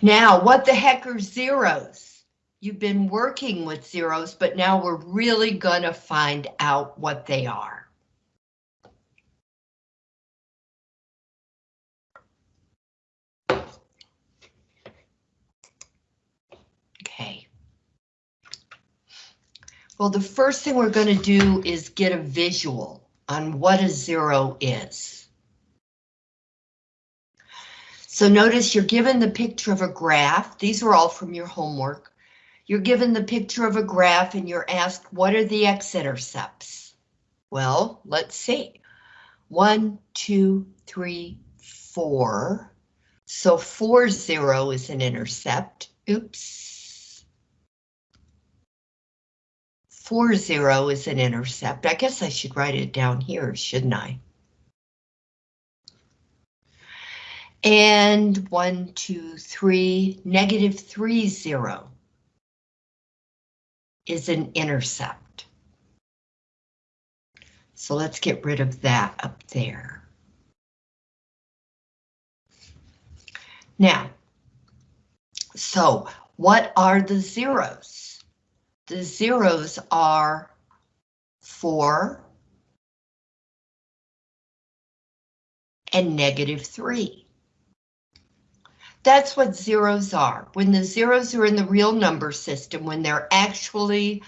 Now, what the heck are zeros? You've been working with zeros, but now we're really gonna find out what they are. Okay. Well, the first thing we're going to do is get a visual on what a zero is. So notice you're given the picture of a graph. These are all from your homework. You're given the picture of a graph and you're asked, what are the x-intercepts? Well, let's see. One, two, three, four. So four zero is an intercept. Oops. Four zero is an intercept. I guess I should write it down here, shouldn't I? And one, two, three, negative three, zero is an intercept. So let's get rid of that up there. Now, so what are the zeros? The zeros are four and negative three. That's what zeros are. When the zeros are in the real number system, when they're actually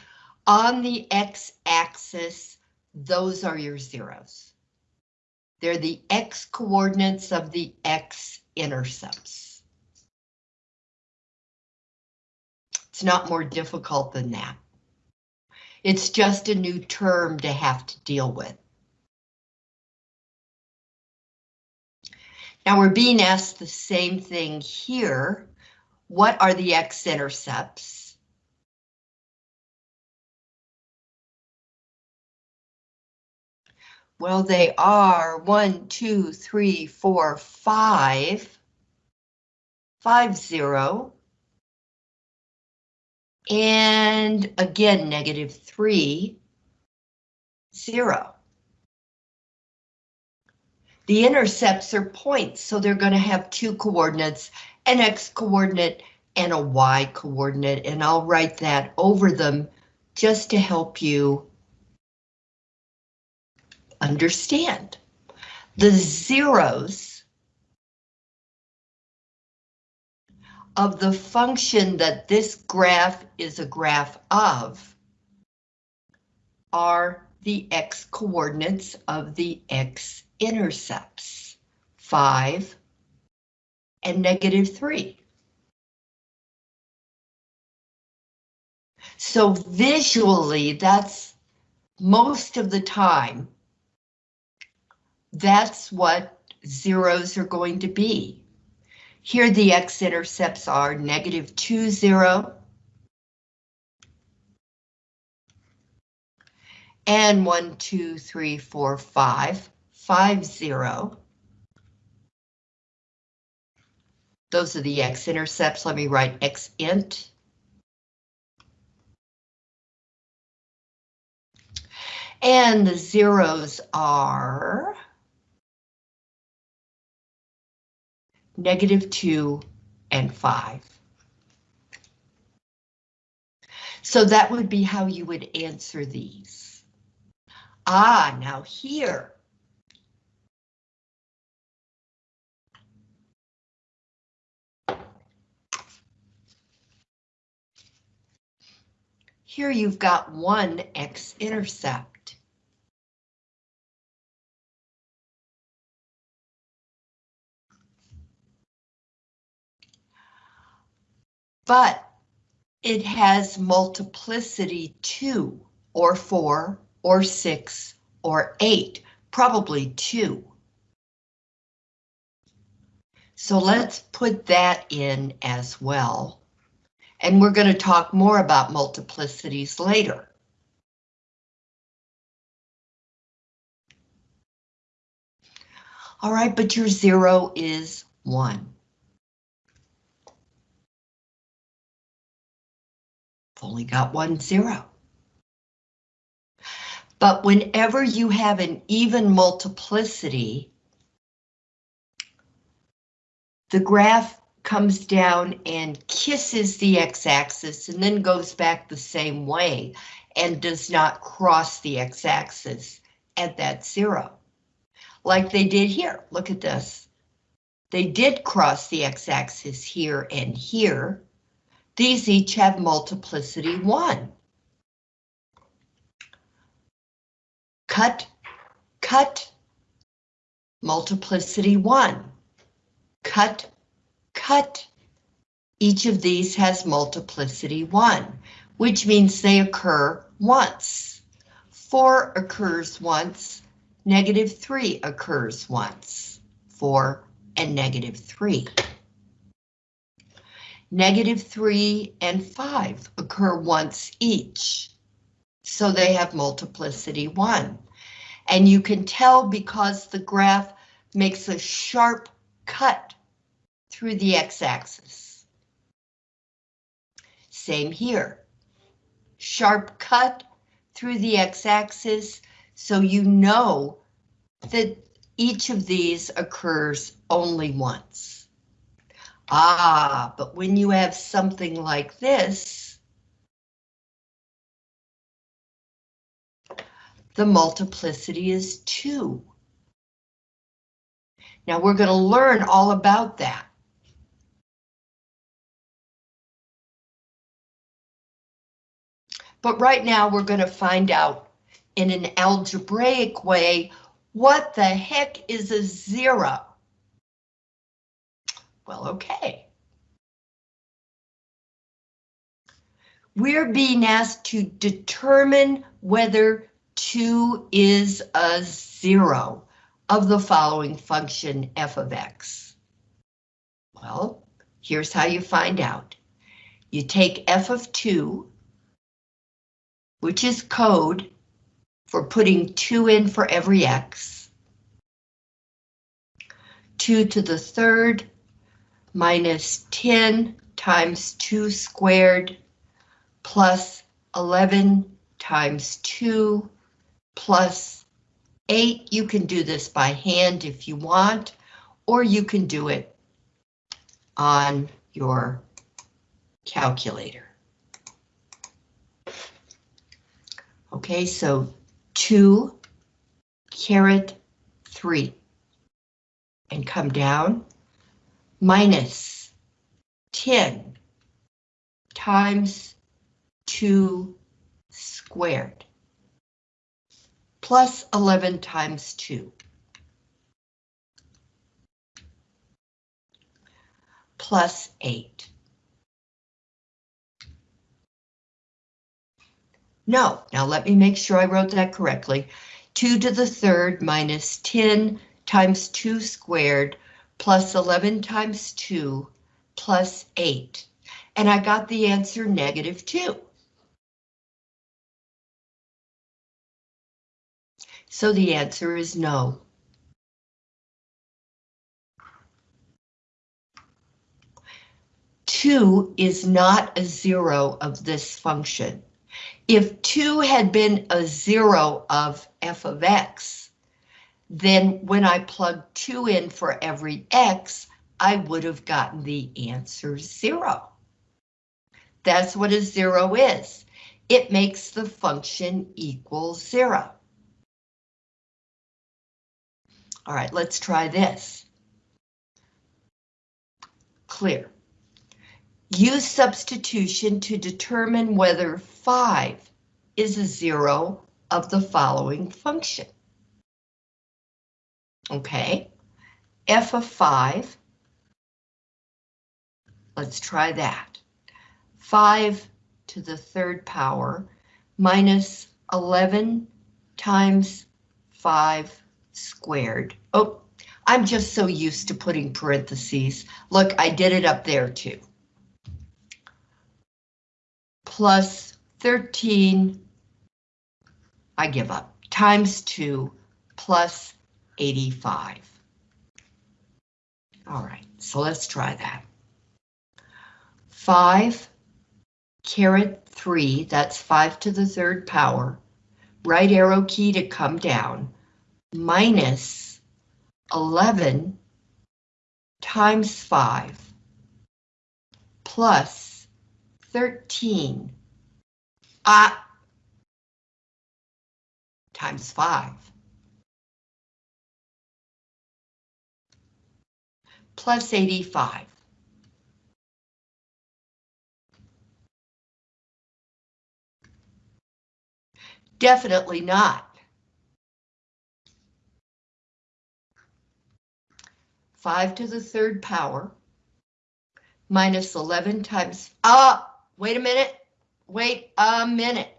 on the x-axis, those are your zeros. They're the x coordinates of the x-intercepts. It's not more difficult than that. It's just a new term to have to deal with. Now we're being asked the same thing here. What are the x-intercepts? Well, they are one, two, three, four, five, five, zero, and again, negative three, zero. The intercepts are points, so they're going to have two coordinates, an x coordinate and a y coordinate, and I'll write that over them just to help you understand. The zeros of the function that this graph is a graph of are the x coordinates of the x intercepts, 5 and negative 3. So visually, that's most of the time, that's what zeros are going to be. Here the x-intercepts are negative 2, 0, and 1, 2, 3, 4, 5 five zero. Those are the x-intercepts. Let me write x int. And the zeros are negative two and five. So that would be how you would answer these. Ah, now here, Here you've got one x-intercept. But it has multiplicity 2, or 4, or 6, or 8, probably 2. So let's put that in as well. And we're going to talk more about multiplicities later. All right, but your zero is one. I've Only got one zero. But whenever you have an even multiplicity, the graph comes down and kisses the x-axis and then goes back the same way and does not cross the x-axis at that zero. Like they did here, look at this. They did cross the x-axis here and here. These each have multiplicity one. Cut, cut, multiplicity one. Cut, cut. Each of these has multiplicity one, which means they occur once. Four occurs once, negative three occurs once. Four and negative three. Negative three and five occur once each. So they have multiplicity one. And you can tell because the graph makes a sharp cut through the x-axis. Same here. Sharp cut through the x-axis, so you know that each of these occurs only once. Ah, but when you have something like this, the multiplicity is 2. Now we're going to learn all about that. But right now we're going to find out in an algebraic way what the heck is a zero? Well, okay. We're being asked to determine whether 2 is a zero of the following function f of x. Well, here's how you find out. You take f of 2, which is code for putting 2 in for every x. 2 to the third minus 10 times 2 squared plus 11 times 2 plus 8. You can do this by hand if you want, or you can do it on your calculator. Okay, so 2 caret 3 and come down minus 10 times 2 squared plus 11 times 2 plus 8. No, now let me make sure I wrote that correctly. 2 to the third minus 10 times 2 squared plus 11 times 2 plus 8. And I got the answer negative 2. So the answer is no. Two is not a zero of this function. If 2 had been a 0 of f of x, then when I plug 2 in for every x, I would have gotten the answer 0. That's what a 0 is. It makes the function equal 0. All right, let's try this. Clear. Use substitution to determine whether 5 is a zero of the following function. Okay, f of 5. Let's try that. 5 to the third power minus 11 times 5 squared. Oh, I'm just so used to putting parentheses. Look, I did it up there too plus 13, I give up, times 2 plus 85. All right, so let's try that. 5 caret 3, that's 5 to the third power, right arrow key to come down, minus 11 times 5 plus 13 uh, times 5 plus 85. Definitely not. 5 to the third power minus 11 times, ah, wait a minute, wait a minute.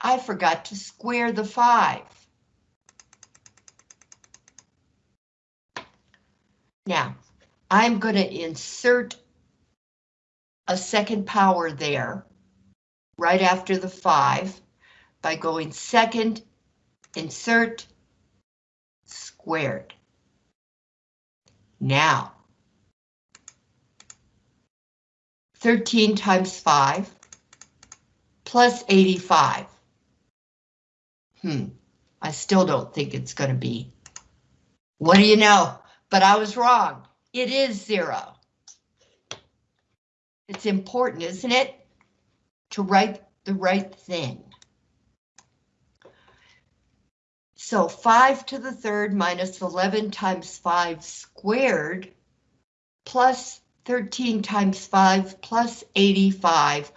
I forgot to square the 5. Now, I'm going to insert a second power there, right after the 5, by going second, insert, squared. Now, 13 times 5 plus 85. Hmm, I still don't think it's going to be. What do you know? But I was wrong. It is zero. It's important, isn't it? To write the right thing. So 5 to the third minus 11 times 5 squared plus 13 times 5 plus 85.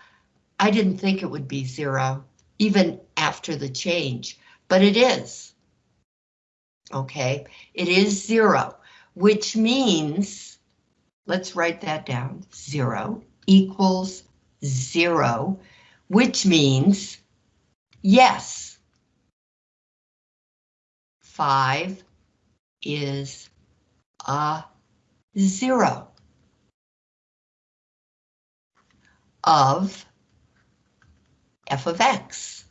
I didn't think it would be zero, even after the change, but it is. Okay, it is zero, which means, let's write that down, zero equals zero, which means yes. 5 is a zero of f of x.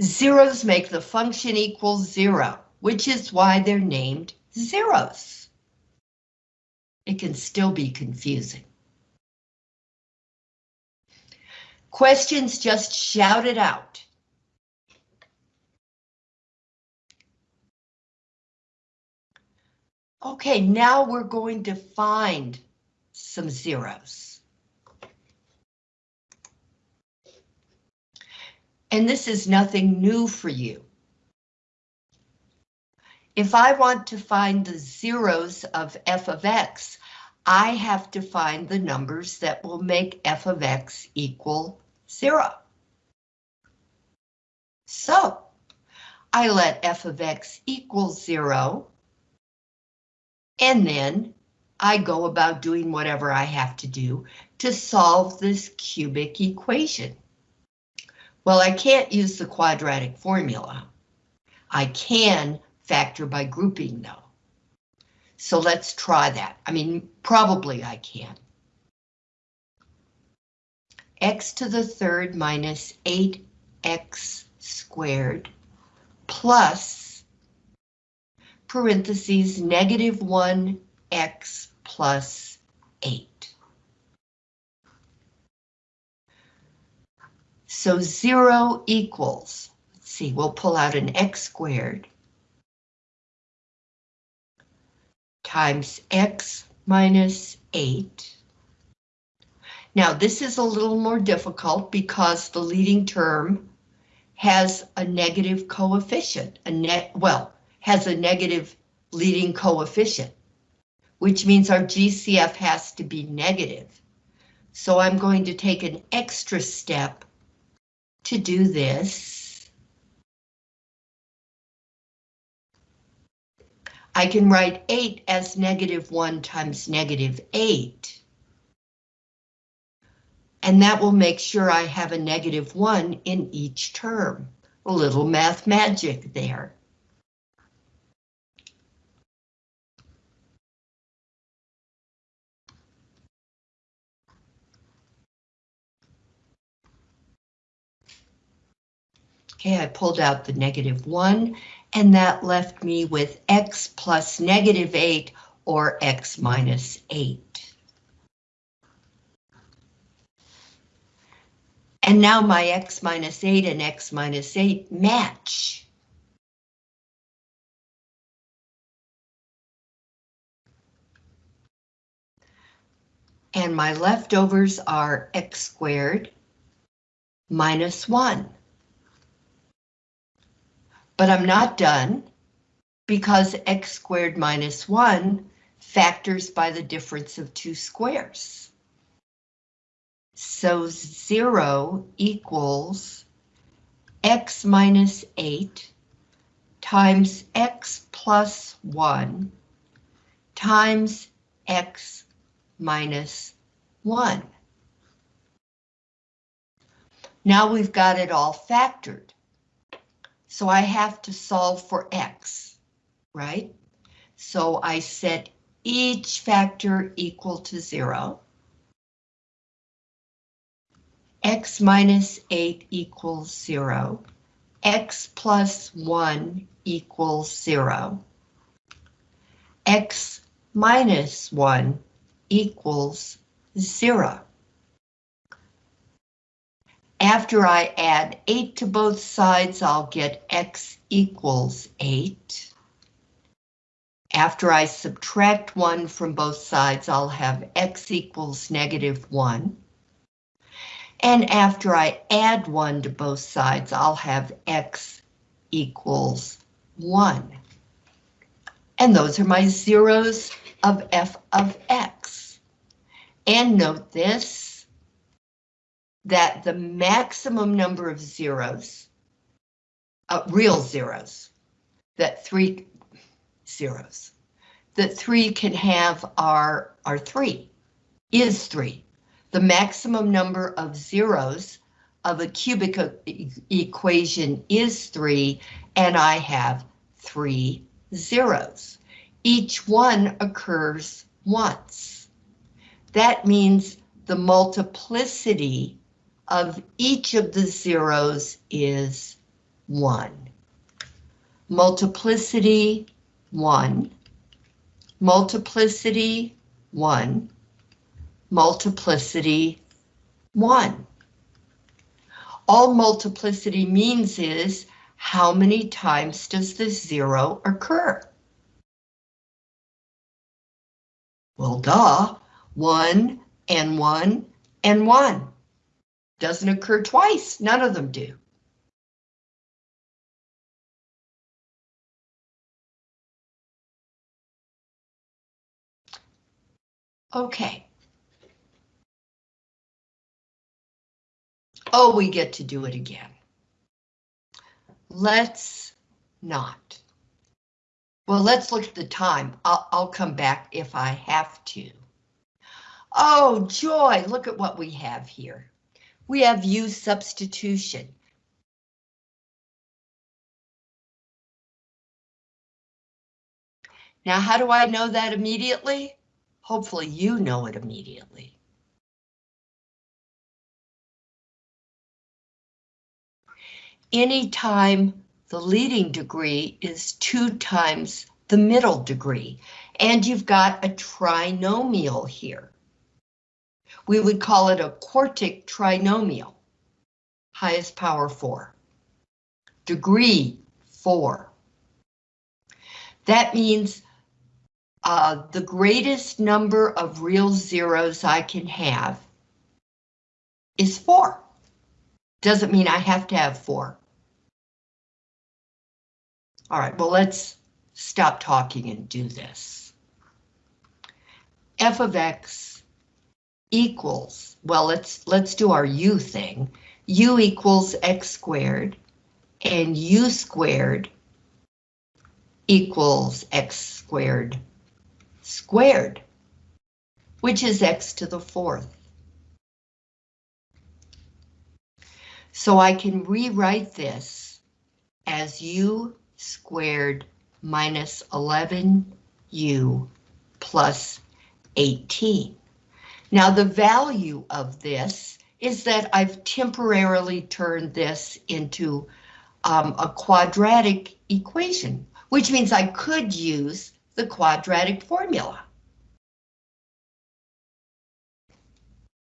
Zeros make the function equal zero, which is why they're named zeros. It can still be confusing. Questions, just shout it out. Okay, now we're going to find some zeros. And this is nothing new for you. If I want to find the zeros of f of x, I have to find the numbers that will make f of x equal zero. So I let f of x equal zero, and then I go about doing whatever I have to do to solve this cubic equation. Well, I can't use the quadratic formula. I can factor by grouping though. So let's try that. I mean, probably I can. X to the third minus 8x squared plus parentheses negative 1x plus 8. So 0 equals, let's see, we'll pull out an x squared times x minus 8. Now this is a little more difficult because the leading term has a negative coefficient, a net, well, has a negative leading coefficient, which means our GCF has to be negative. So I'm going to take an extra step to do this. I can write 8 as negative 1 times negative 8. And that will make sure I have a negative 1 in each term. A little math magic there. Okay, I pulled out the negative 1 and that left me with x plus negative 8 or x minus 8. And now my x minus 8 and x minus 8 match. And my leftovers are x squared minus 1. But I'm not done because x squared minus 1 factors by the difference of two squares. So 0 equals x minus 8 times x plus 1 times x minus 1. Now we've got it all factored. So I have to solve for x, right? So I set each factor equal to 0. X minus 8 equals 0. x plus 1 equals 0. x minus 1 equals 0. After I add 8 to both sides, I'll get x equals 8. After I subtract 1 from both sides, I'll have x equals negative 1. And after I add 1 to both sides, I'll have x equals 1. And those are my zeros of f of x. And note this, that the maximum number of zeros, uh, real zeros, that three zeros, that three can have are, are three, is three. The maximum number of zeros of a cubic e equation is three, and I have three zeros. Each one occurs once. That means the multiplicity of each of the zeros is 1. Multiplicity 1, multiplicity 1, multiplicity 1. All multiplicity means is how many times does the zero occur? Well, duh, 1 and 1 and 1. Doesn't occur twice, none of them do. Okay. Oh, we get to do it again. Let's not. Well, let's look at the time. I'll, I'll come back if I have to. Oh, joy, look at what we have here. We have u substitution. Now, how do I know that immediately? Hopefully you know it immediately. Anytime the leading degree is two times the middle degree, and you've got a trinomial here. We would call it a quartic trinomial. Highest power 4. Degree 4. That means uh, the greatest number of real zeros I can have is 4. Doesn't mean I have to have 4. All right, well, let's stop talking and do this. f of x equals, well, let's let's do our u thing. u equals x squared, and u squared equals x squared squared, which is x to the fourth. So I can rewrite this as u squared minus 11u plus 18. Now the value of this is that I've temporarily turned this into um, a quadratic equation, which means I could use the quadratic formula.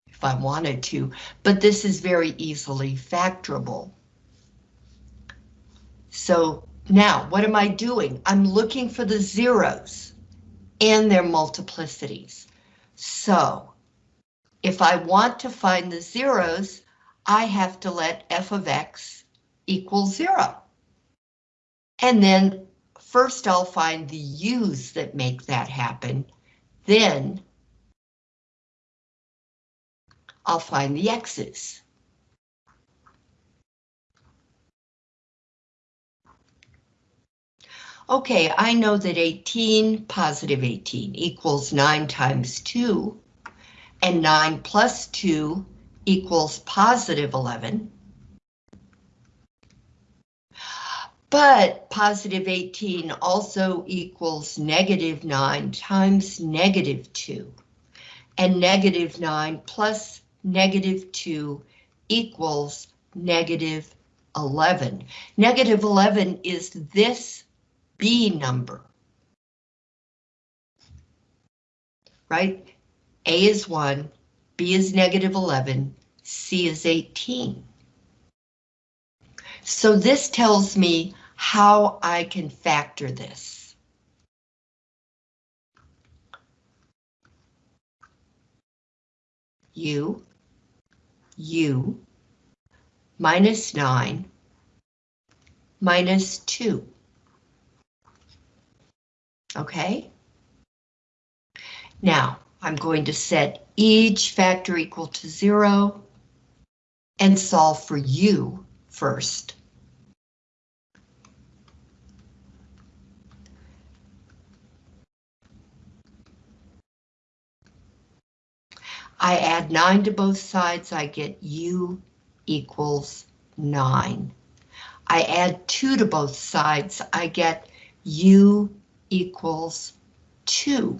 If I wanted to, but this is very easily factorable. So now, what am I doing? I'm looking for the zeros and their multiplicities. So, if I want to find the zeros, I have to let f of x equal zero. And then first I'll find the u's that make that happen. Then I'll find the x's. Okay, I know that 18, positive 18, equals 9 times 2, and 9 plus 2 equals positive 11. But positive 18 also equals negative 9 times negative 2. And negative 9 plus negative 2 equals negative 11. Negative 11 is this B number. Right? A is 1, B is negative 11, C is 18. So this tells me how I can factor this. U, U, minus 9, minus 2. Okay? Now, I'm going to set each factor equal to 0 and solve for u first. I add 9 to both sides, I get u equals 9. I add 2 to both sides, I get u equals 2.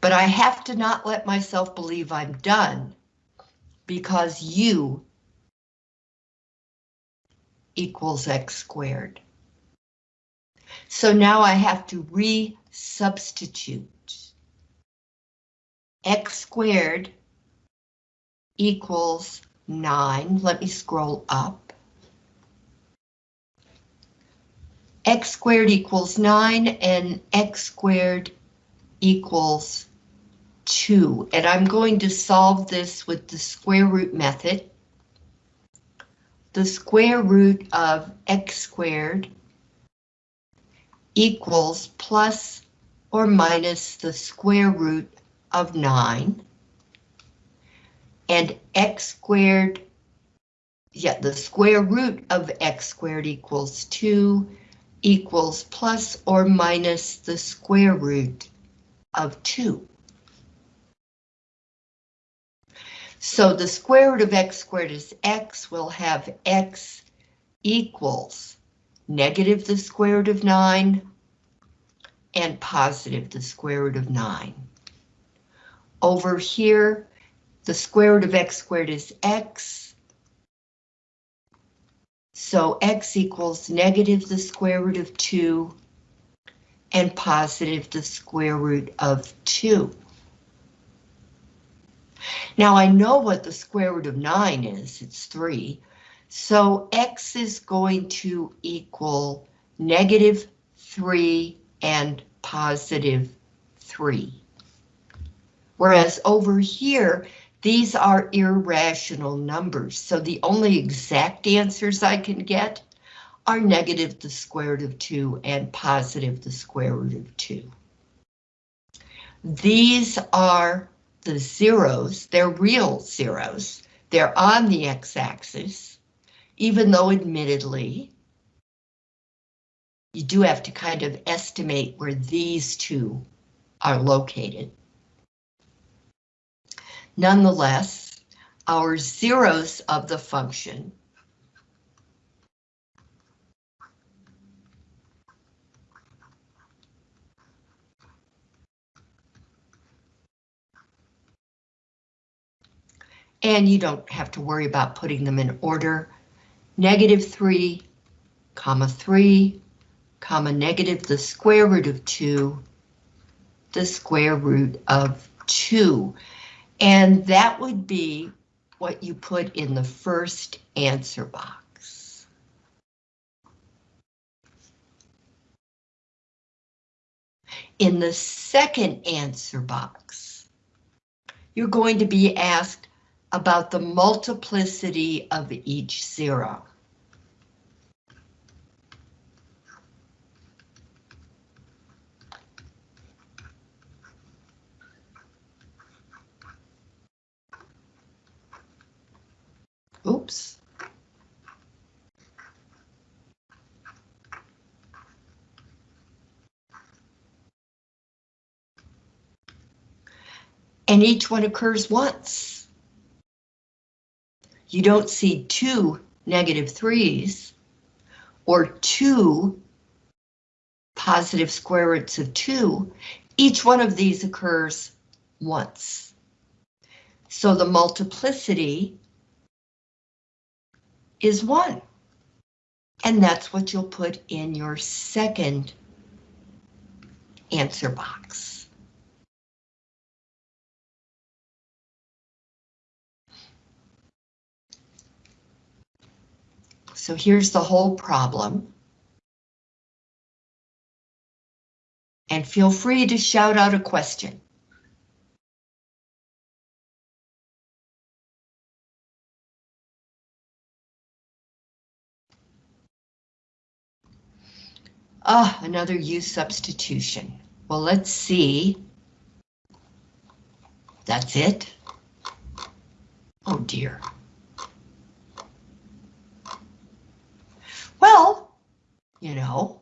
But I have to not let myself believe I'm done because u equals x squared. So now I have to re-substitute. x squared equals 9. Let me scroll up. X squared equals 9 and x squared equals 2. And I'm going to solve this with the square root method. The square root of x squared equals plus or minus the square root of 9. And x squared, yeah, the square root of x squared equals 2 equals plus or minus the square root of 2. So the square root of x squared is x, we'll have x equals negative the square root of 9 and positive the square root of 9. Over here, the square root of x squared is x, so x equals negative the square root of 2 and positive the square root of 2. Now I know what the square root of 9 is, it's 3. So x is going to equal negative 3 and positive 3. Whereas over here, these are irrational numbers, so the only exact answers I can get are negative the square root of 2 and positive the square root of 2. These are the zeros, they're real zeros. They're on the x-axis, even though admittedly, you do have to kind of estimate where these two are located. Nonetheless, our zeros of the function and you don't have to worry about putting them in order. Negative 3, comma 3, comma negative the square root of 2, the square root of 2. And that would be what you put in the first answer box. In the second answer box, you're going to be asked about the multiplicity of each zero. Oops. And each one occurs once. You don't see two negative threes or two positive square roots of two. Each one of these occurs once. So the multiplicity is 1. And that's what you'll put in your second answer box. So here's the whole problem. And feel free to shout out a question. Ah, another U substitution. Well, let's see. That's it. Oh dear. Well, you know,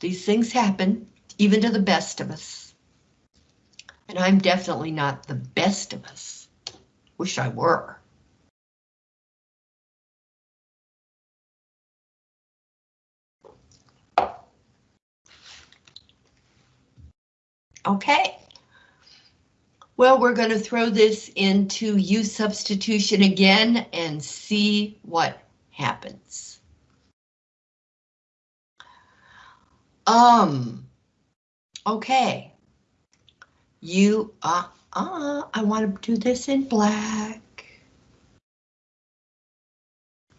these things happen, even to the best of us. And I'm definitely not the best of us. Wish I were. Okay. Well, we're going to throw this into U substitution again and see what happens. Um, okay. You, uh, uh, I want to do this in black.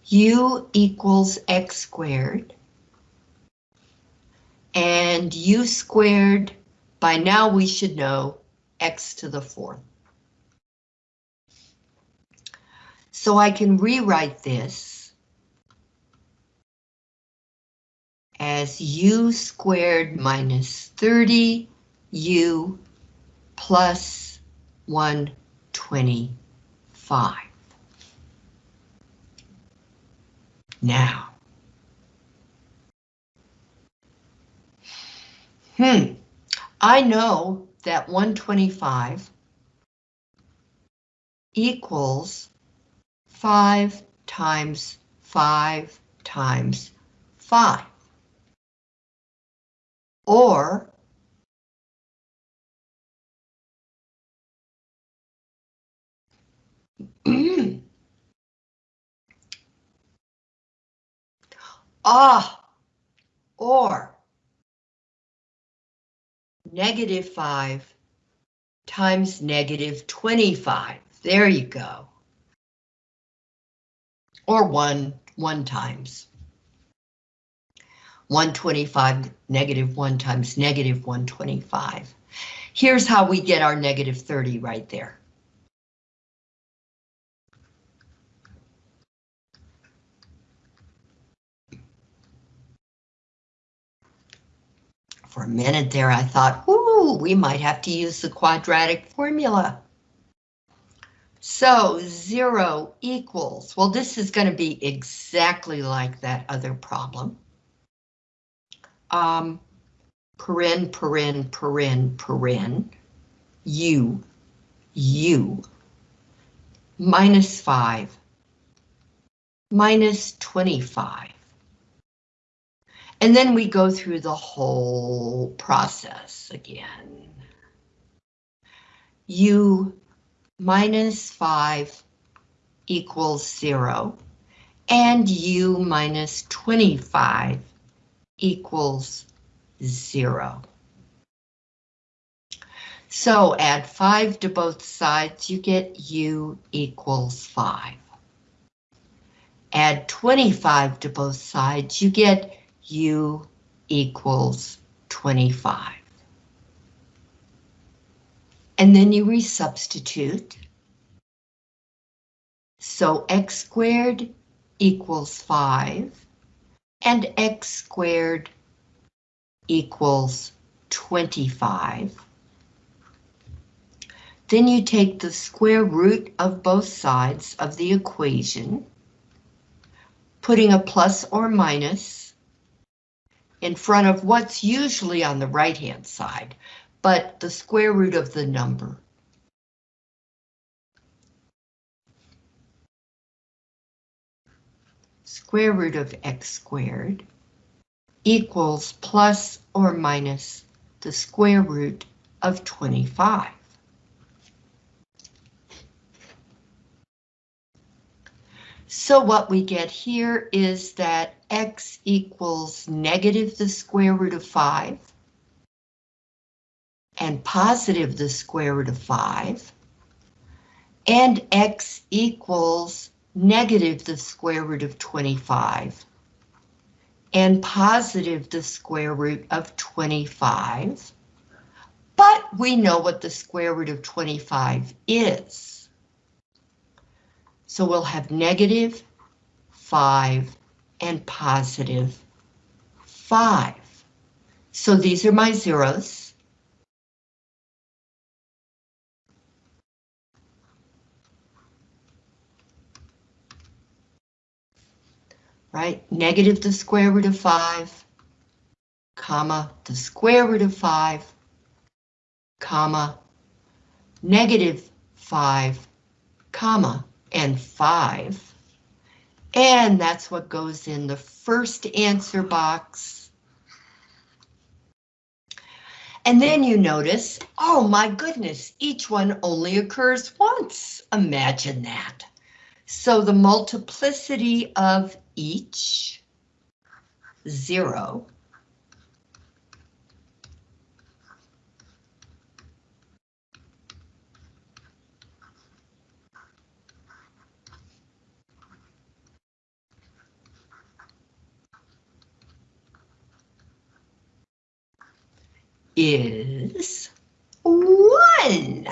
U equals X squared. And U squared by now we should know x to the fourth. So I can rewrite this as u squared minus 30 u plus 125. Now. Hmm. I know that 125 equals 5 times 5 times 5. Or ah, or negative 5 times negative 25. There you go. Or 1, 1 times. 125 negative 1 times negative 125. Here's how we get our negative 30 right there. For a minute there, I thought, ooh, we might have to use the quadratic formula. So zero equals, well, this is going to be exactly like that other problem. Um, paren, paren, paren, paren, u, u, minus 5, minus 25. And then we go through the whole process again. U minus 5 equals 0, and U minus 25 equals 0. So add 5 to both sides, you get U equals 5. Add 25 to both sides, you get U equals 25. And then you resubstitute. So x squared equals 5, and x squared equals 25. Then you take the square root of both sides of the equation, putting a plus or minus in front of what's usually on the right-hand side, but the square root of the number. Square root of x squared equals plus or minus the square root of 25. So what we get here is that x equals negative the square root of 5 and positive the square root of 5 and x equals negative the square root of 25 and positive the square root of 25. But we know what the square root of 25 is. So we'll have negative 5 and positive 5. So these are my zeros. Right, negative the square root of 5, comma, the square root of 5, comma, negative 5, comma, and 5. And that's what goes in the first answer box. And then you notice, oh my goodness, each one only occurs once. Imagine that. So the multiplicity of each, zero, is one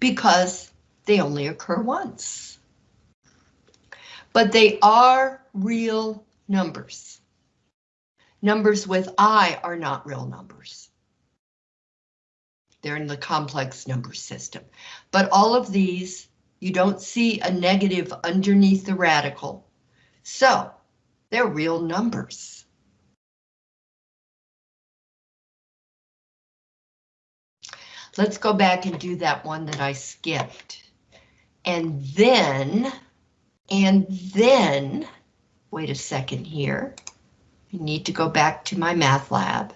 because they only occur once. But they are real numbers. Numbers with I are not real numbers. They're in the complex number system. But all of these, you don't see a negative underneath the radical. So they're real numbers. Let's go back and do that one that I skipped. And then, and then, wait a second here. I need to go back to MyMathLab.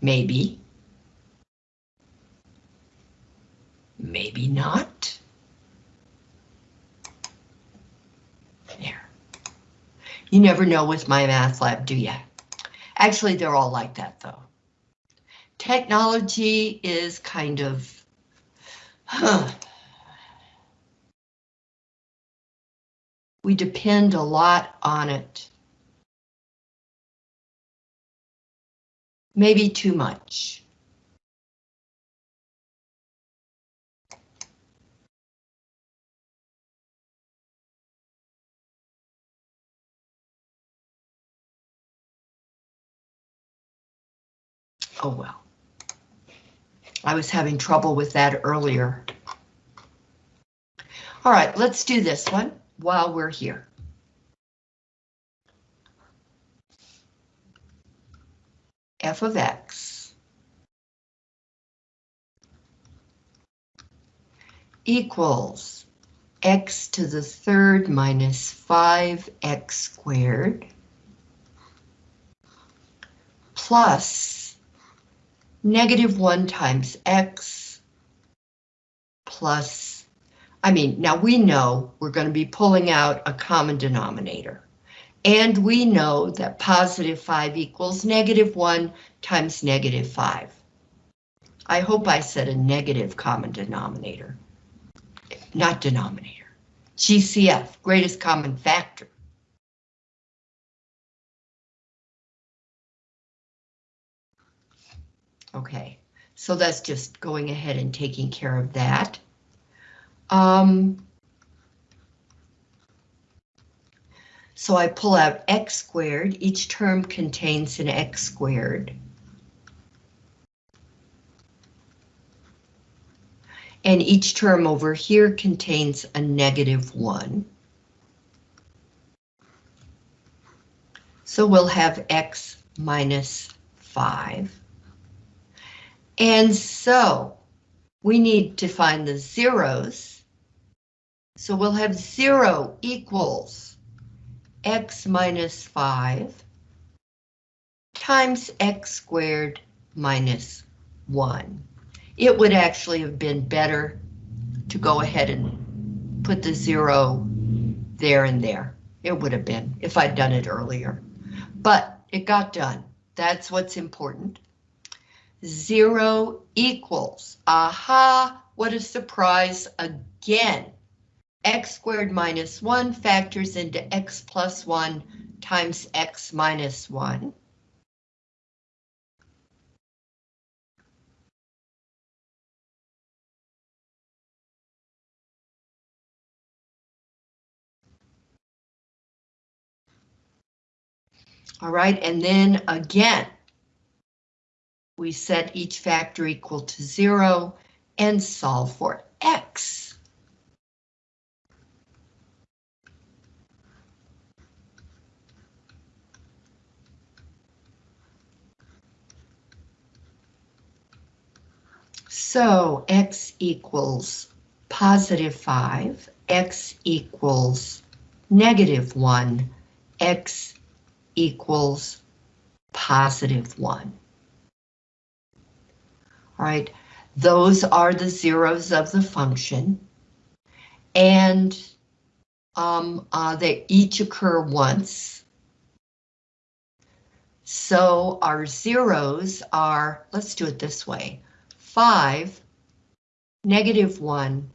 Maybe. Maybe not. There. You never know with MyMathLab, do you? Actually, they're all like that, though technology is kind of, huh. We depend a lot on it. Maybe too much. Oh well. I was having trouble with that earlier. All right, let's do this one while we're here. f of x equals x to the third minus 5x squared plus negative 1 times x plus, I mean, now we know we're going to be pulling out a common denominator. And we know that positive 5 equals negative 1 times negative 5. I hope I said a negative common denominator, not denominator. GCF, greatest common factor. Okay, so that's just going ahead and taking care of that. Um, so I pull out x squared. Each term contains an x squared. And each term over here contains a negative 1. So we'll have x minus 5. And so we need to find the zeros. So we'll have 0 equals x minus 5 times x squared minus 1 it would actually have been better to go ahead and put the zero there and there. It would have been if I'd done it earlier, but it got done. That's what's important. Zero equals, aha, what a surprise again. x squared minus one factors into x plus one times x minus one. All right, and then again, we set each factor equal to zero and solve for x. So x equals positive 5, x equals negative 1, x equals positive 1. Right, those are the zeros of the function. And um, uh, they each occur once. So our zeros are, let's do it this way, 5, negative 1,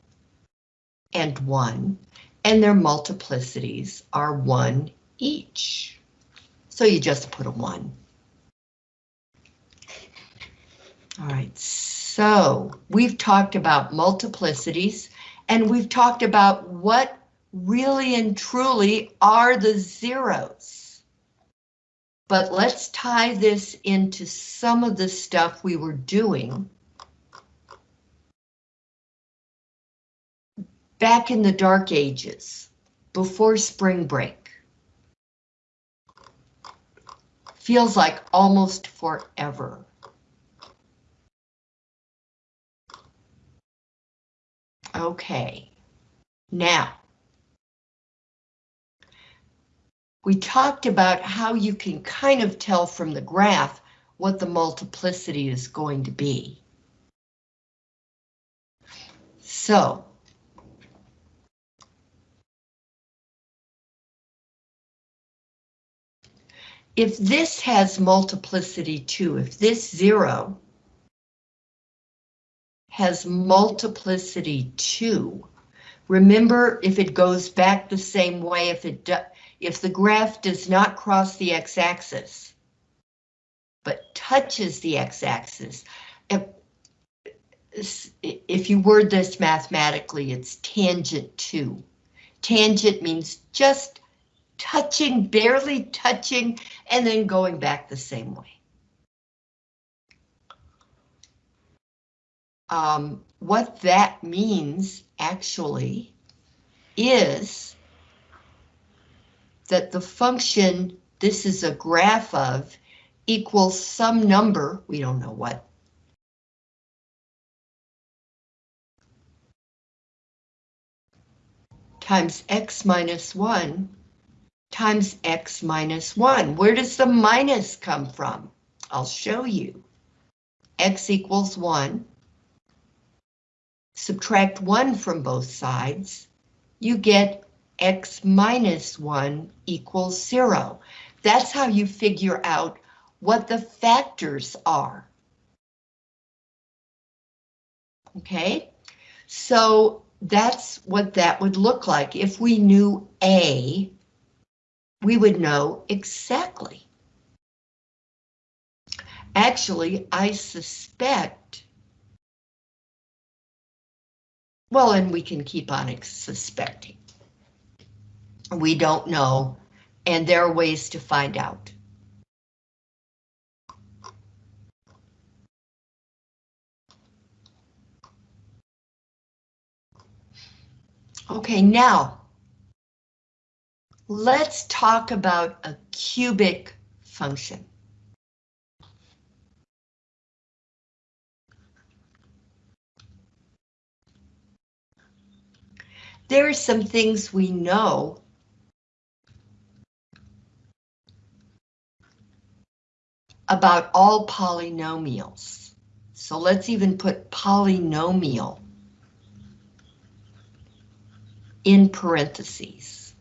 and 1, and their multiplicities are 1 each. So you just put a one. All right, so we've talked about multiplicities and we've talked about what really and truly are the zeros. But let's tie this into some of the stuff we were doing back in the dark ages, before spring break. Feels like almost forever. Okay, now, we talked about how you can kind of tell from the graph what the multiplicity is going to be. So, if this has multiplicity 2, if this zero has multiplicity two, remember if it goes back the same way, if it if the graph does not cross the x-axis, but touches the x-axis, if, if you word this mathematically, it's tangent to. Tangent means just touching, barely touching, and then going back the same way. Um, what that means actually is that the function this is a graph of equals some number, we don't know what. times x minus 1 times x minus 1. Where does the minus come from? I'll show you. x equals 1. Subtract 1 from both sides. You get x minus 1 equals 0. That's how you figure out what the factors are. Okay, so that's what that would look like if we knew A we would know exactly. Actually, I suspect, well, and we can keep on suspecting. We don't know, and there are ways to find out. Okay, now, let's talk about a cubic function. There are some things we know about all polynomials. So let's even put polynomial in parentheses.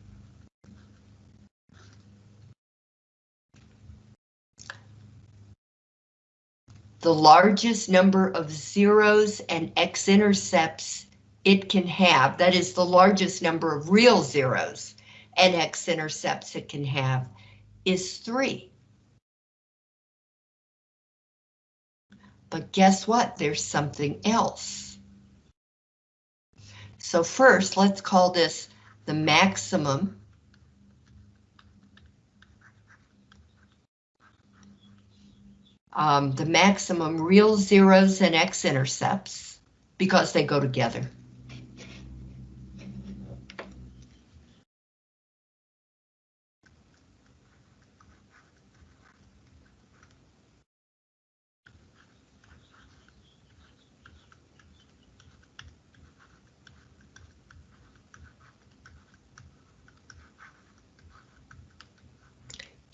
The largest number of zeros and x-intercepts it can have, that is the largest number of real zeros and x-intercepts it can have, is 3. But guess what? There's something else. So first, let's call this the maximum um, the maximum real zeros and x-intercepts because they go together.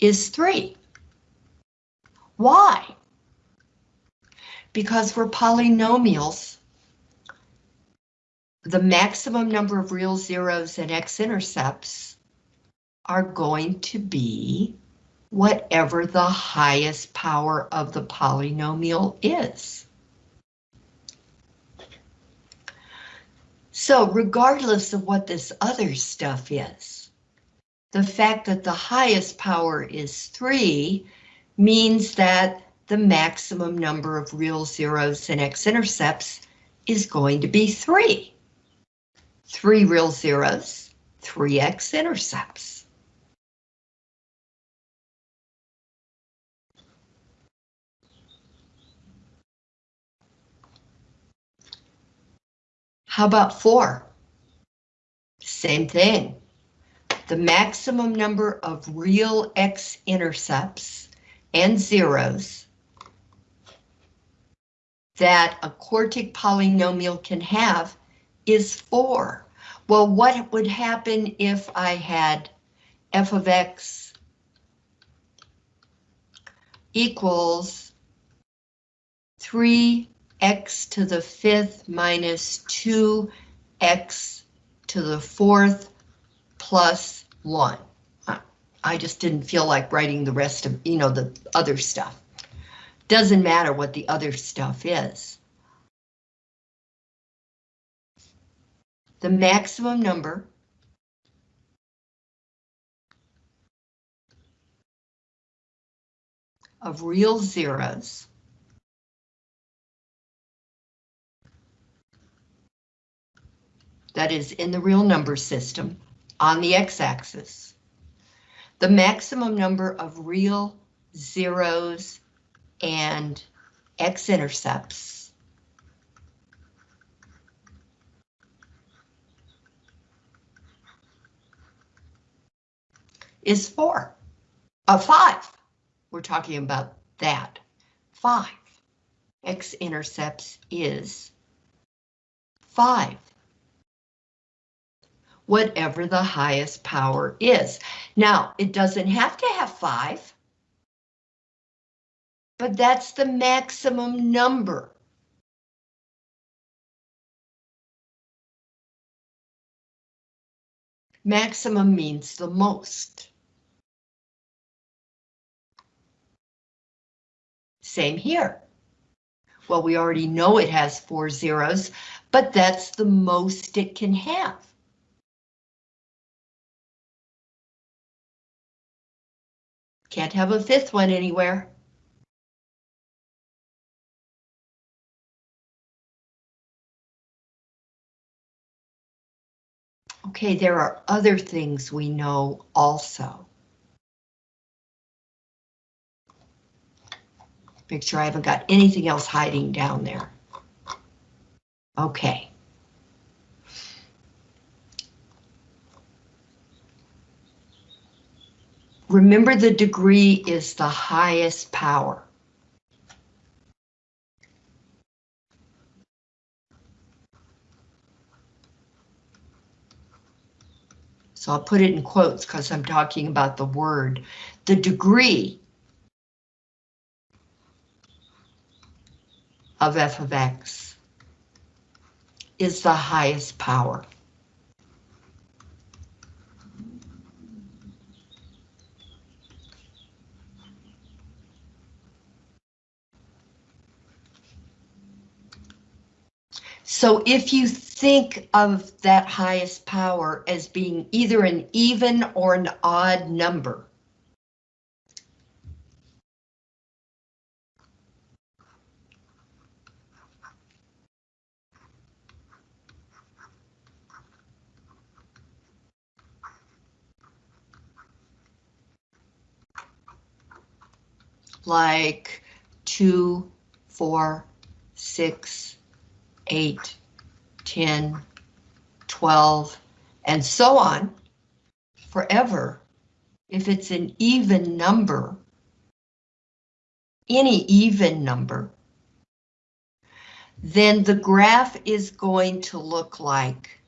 Is 3. Why? Because for polynomials, the maximum number of real zeros and x-intercepts are going to be whatever the highest power of the polynomial is. So regardless of what this other stuff is, the fact that the highest power is 3 means that the maximum number of real zeros and x-intercepts is going to be 3. 3 real zeros, 3 x-intercepts. How about 4? Same thing the maximum number of real x-intercepts and zeros that a quartic polynomial can have is 4. Well, what would happen if I had f of x equals 3x to the fifth minus 2x to the fourth plus one. I just didn't feel like writing the rest of, you know, the other stuff. Doesn't matter what the other stuff is. The maximum number of real zeros that is in the real number system on the x-axis. The maximum number of real zeros and x-intercepts is four, a uh, five. We're talking about that, five. X-intercepts is five whatever the highest power is. Now, it doesn't have to have five, but that's the maximum number. Maximum means the most. Same here. Well, we already know it has four zeros, but that's the most it can have. Can't have a fifth one anywhere. Okay, there are other things we know also. Make sure I haven't got anything else hiding down there. Okay. Remember the degree is the highest power. So I'll put it in quotes because I'm talking about the word. The degree of f of x is the highest power. So if you think of that highest power as being either an even or an odd number, like two, four, six, 8, 10, 12, and so on forever. If it's an even number, any even number, then the graph is going to look like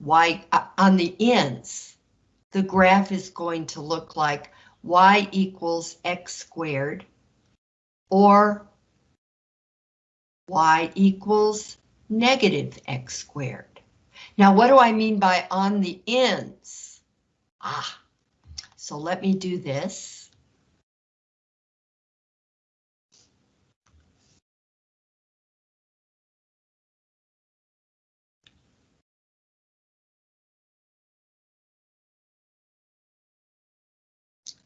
y uh, on the ends. The graph is going to look like y equals x squared or y equals negative x squared. Now, what do I mean by on the ends? Ah, so let me do this.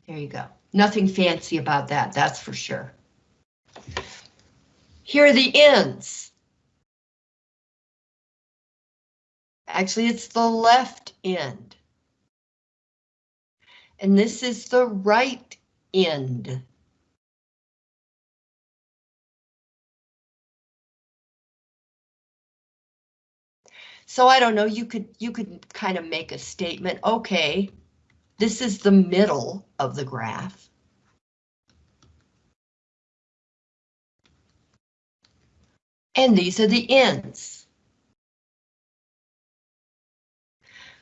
There you go. Nothing fancy about that, that's for sure. Here are the ends. Actually, it's the left end. And this is the right end. So I don't know, you could you could kind of make a statement, okay, this is the middle of the graph. And these are the ends.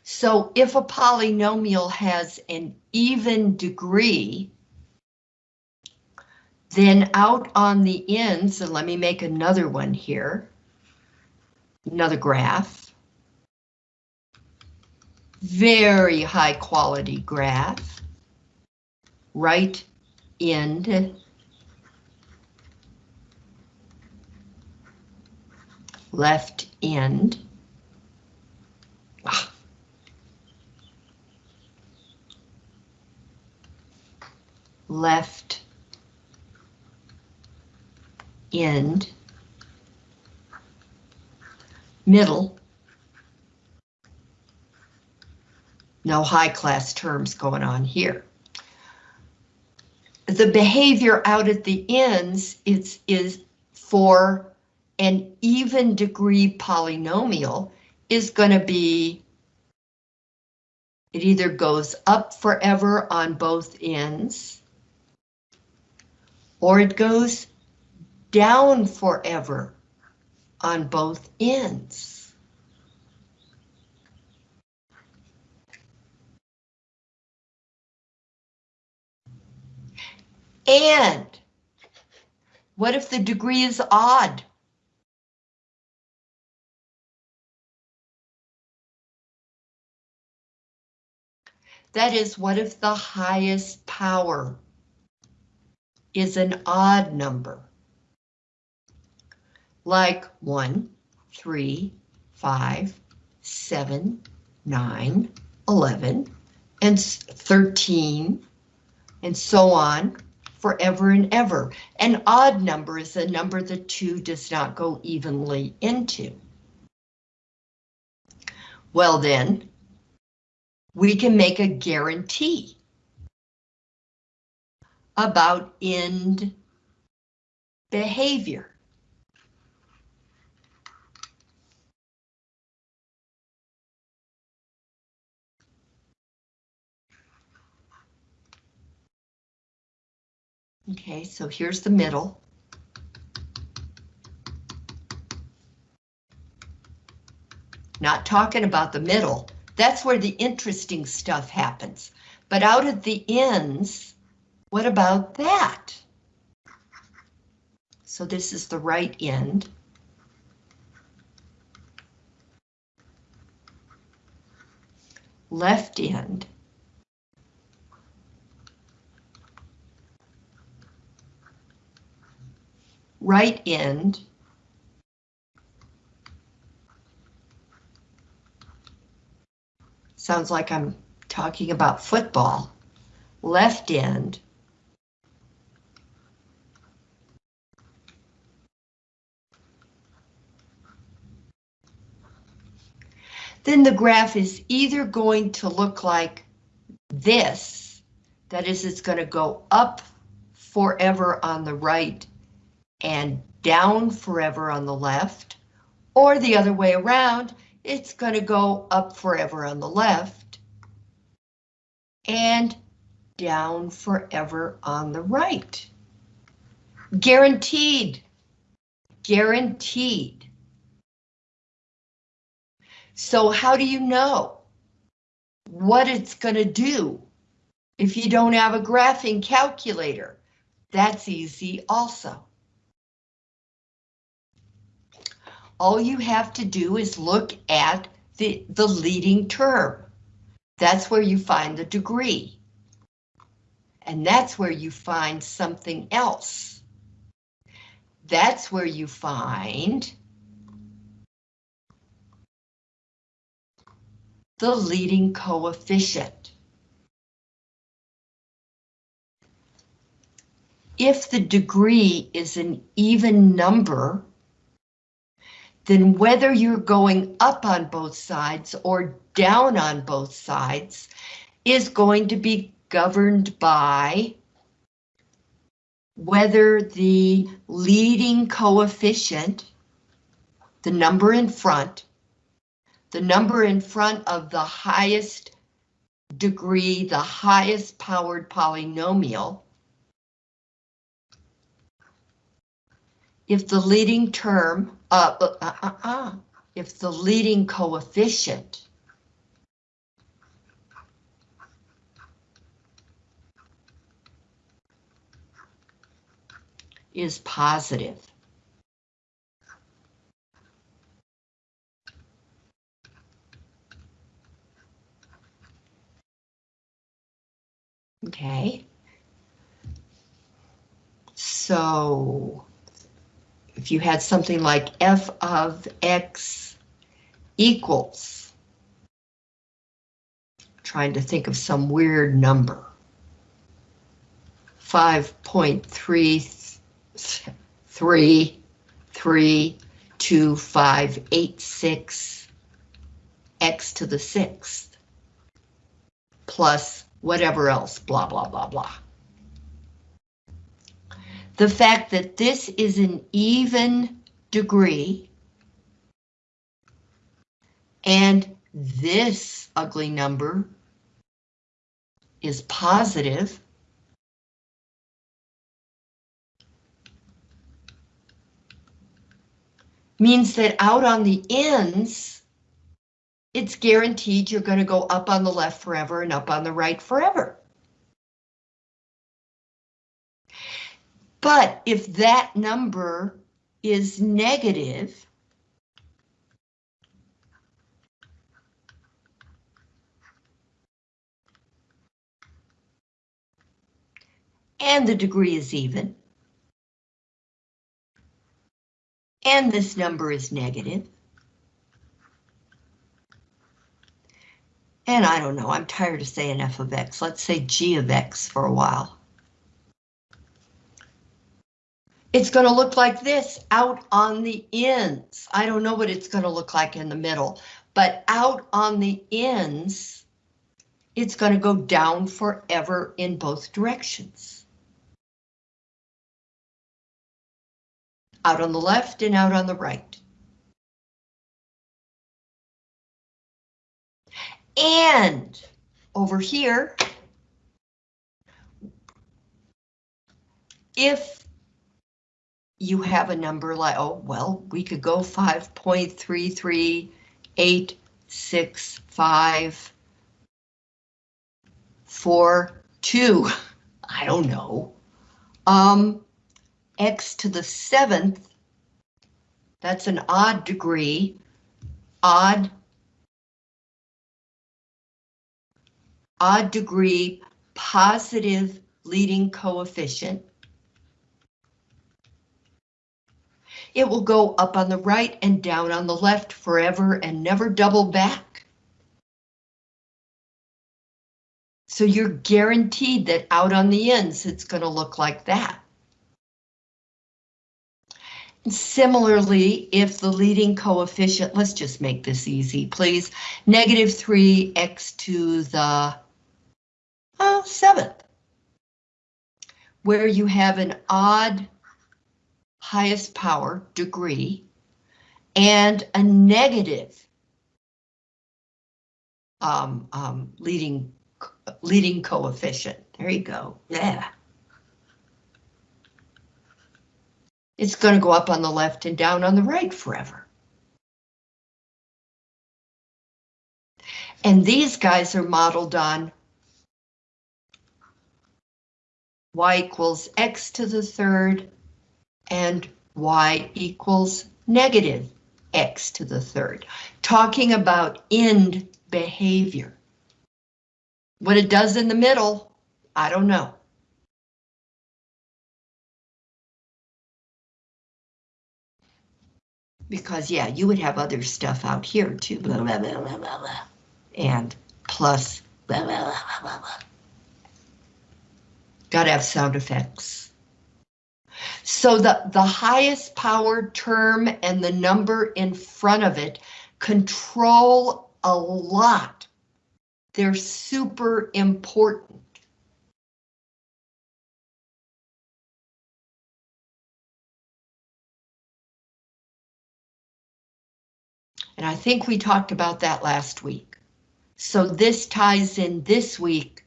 So if a polynomial has an even degree, then out on the ends, and let me make another one here, another graph, very high quality graph, right end left end. Left end. Middle. No high class terms going on here. The behavior out at the ends is, is for an even degree polynomial is going to be it either goes up forever on both ends or it goes down forever on both ends. And what if the degree is odd? That is, what if the highest power is an odd number? Like 1, 3, 5, 7, 9, 11, and 13, and so on, forever and ever. An odd number is a number that 2 does not go evenly into. Well then, we can make a guarantee about end behavior. Okay, so here's the middle. Not talking about the middle. That's where the interesting stuff happens. But out at the ends, what about that? So this is the right end. Left end. Right end. Sounds like I'm talking about football. Left end. Then the graph is either going to look like this, that is, it's going to go up forever on the right and down forever on the left, or the other way around, it's going to go up forever on the left and down forever on the right. Guaranteed. Guaranteed. So how do you know what it's going to do if you don't have a graphing calculator? That's easy also. All you have to do is look at the, the leading term. That's where you find the degree. And that's where you find something else. That's where you find the leading coefficient. If the degree is an even number, then whether you're going up on both sides or down on both sides is going to be governed by whether the leading coefficient, the number in front, the number in front of the highest degree, the highest powered polynomial, if the leading term, uh, uh, uh, uh, uh, if the leading coefficient is positive. Okay. So if you had something like f of x equals, trying to think of some weird number, 5.332586 x to the sixth plus whatever else, blah, blah, blah, blah the fact that this is an even degree and this ugly number is positive means that out on the ends, it's guaranteed you're going to go up on the left forever and up on the right forever. But if that number is negative, and the degree is even, and this number is negative, and I don't know, I'm tired of saying f of x, let's say g of x for a while. It's going to look like this out on the ends. I don't know what it's going to look like in the middle, but out on the ends, it's going to go down forever in both directions. Out on the left and out on the right. And over here, if you have a number like, oh, well, we could go 5.33865 four, two, I don't know. Um, x to the seventh, that's an odd degree, odd, odd degree positive leading coefficient. It will go up on the right and down on the left forever and never double back. So you're guaranteed that out on the ends, it's going to look like that. Similarly, if the leading coefficient, let's just make this easy, please, negative 3x to the oh, seventh, where you have an odd highest power degree and a negative um, um, leading leading coefficient. There you go. Yeah. It's going to go up on the left and down on the right forever. And these guys are modeled on y equals x to the third and y equals negative x to the third, talking about end behavior. What it does in the middle, I don't know. Because yeah, you would have other stuff out here too, blah, blah, blah, blah, blah, blah. and plus blah, blah, blah, blah, blah. Gotta have sound effects. So the, the highest power term and the number in front of it control a lot they're super important. And I think we talked about that last week. So this ties in this week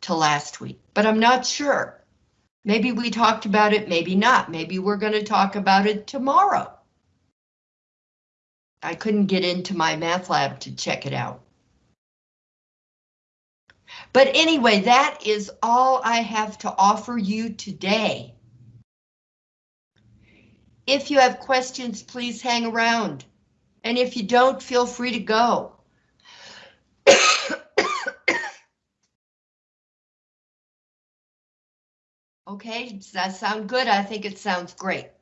to last week, but I'm not sure. Maybe we talked about it, maybe not. Maybe we're going to talk about it tomorrow. I couldn't get into MyMathLab to check it out. But anyway, that is all I have to offer you today. If you have questions, please hang around. And if you don't, feel free to go. Okay, does that sound good? I think it sounds great.